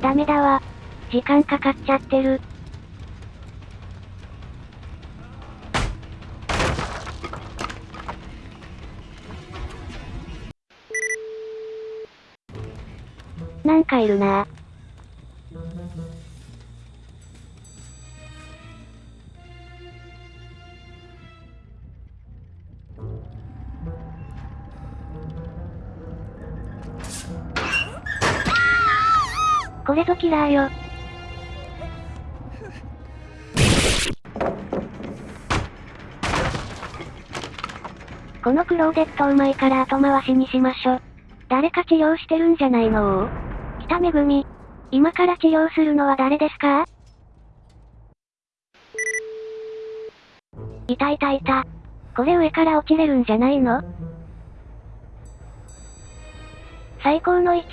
ダメだわ。時間かかっちゃってる。なんかいるなこれぞキラーよ。このクローデットうまいから後回しにしましょ。誰か治療してるんじゃないの？北めぐみ。今から治療するのは誰ですか？いたいたいた。これ上から落ちれるんじゃないの？最高の位置。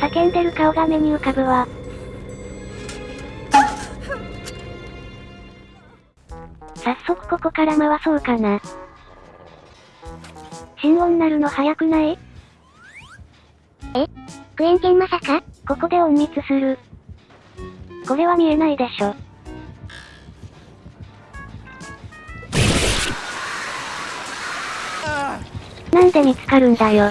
叫んでる顔が目に浮かぶわ。早速ここから回そうかな。心音なるの早くない？え？クエンケンまさか？ここで隠密する。これは見えないでしょ。なんで見つかるんだよ。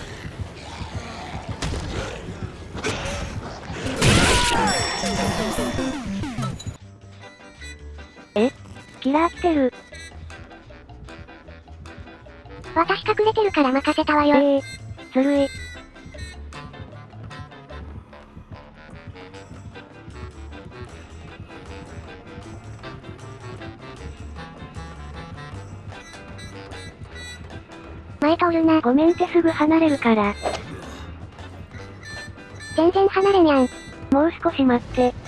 キラー来てる。私隠れてるから任せたわよ。ええー、ずるい。前通るな。ごめんってすぐ離れるから。全然離れにゃん。もう少し待って。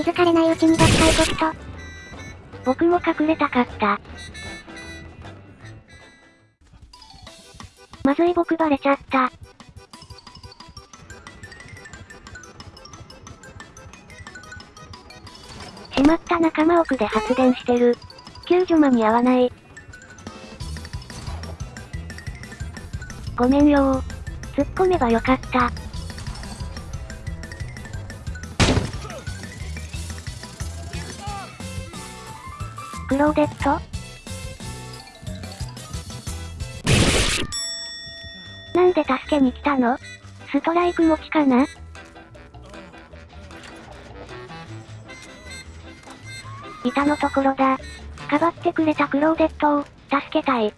気づかれないうちに奪回コスト。僕も隠れたかった。まずい僕バレちゃった。しまった仲間奥で発電してる。救助間に合わない。ごめんよ突っ込めばよかった。クローデット？なんで助けに来たの？ストライク持ちかな？板のところだ。かばってくれたクローデットを、助けたい。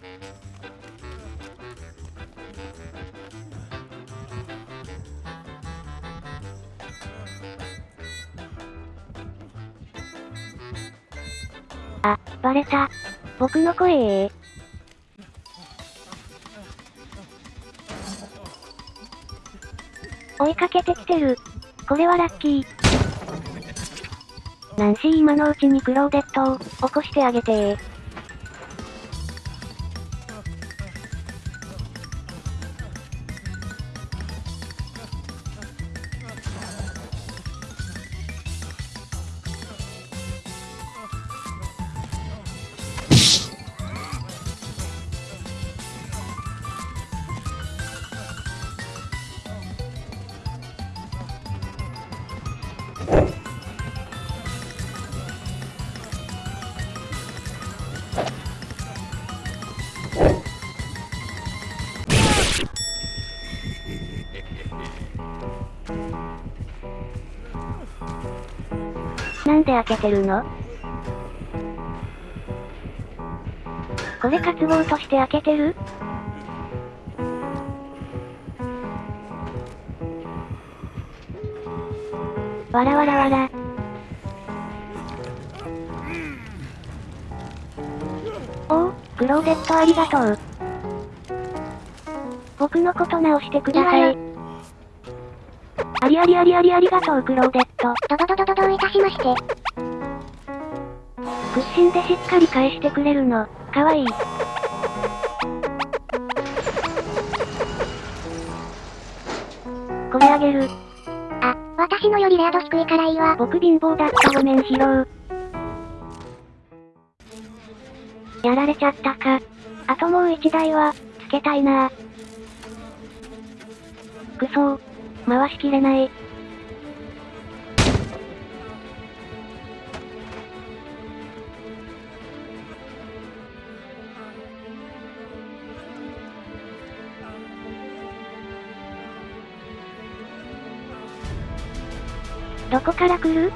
バレた。僕の声追いかけてきてる。これはラッキー。ナンシー今のうちにクローデットを、起こしてあげてなんで開けてるの？これ渇望として開けてる？わらわらわら。おお、クローデットありがとう。僕のこと直してください。ありありありありありがとうクローデット。ドドドドドどういたしまして。屈伸でしっかり返してくれるの、かわいい。これあげる。あ、私のよりレア度低いからいいわ。僕貧乏だったごめんヒロやられちゃったか。あともう一台は、つけたいなくそー。回しきれない。どこから来る？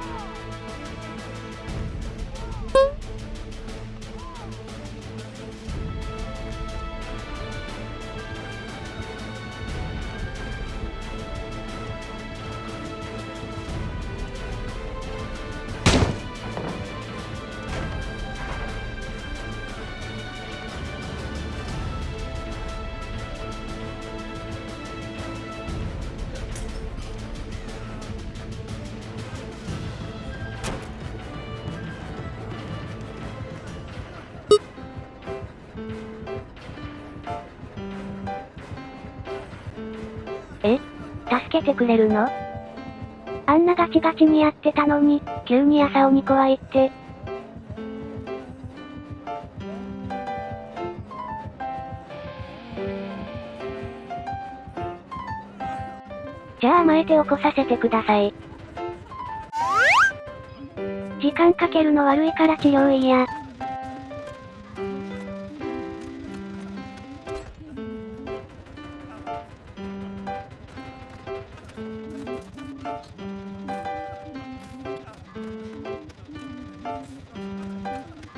え？助けてくれるの？あんなガチガチにやってたのに、急に朝鬼怖いって。じゃあ甘えて起こさせてください。時間かけるの悪いから治療いいや。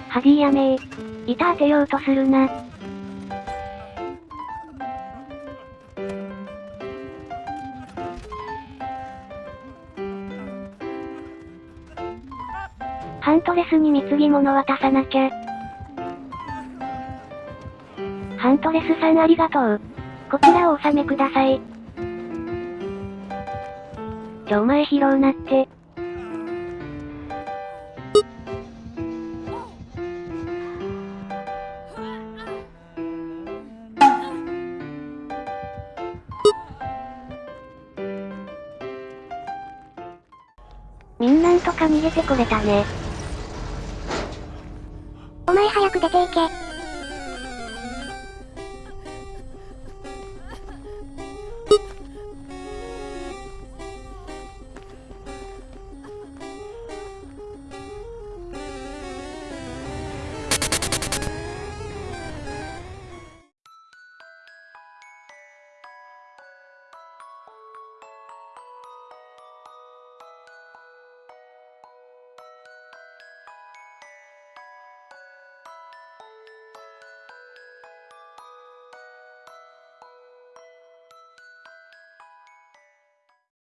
ハジーやめー。板当てようとするな。ハントレスに貢ぎ物渡さなきゃ。ハントレスさんありがとう。こちらをお納めください。ちょお前拾うなって。みんなんとか逃げてこれたね。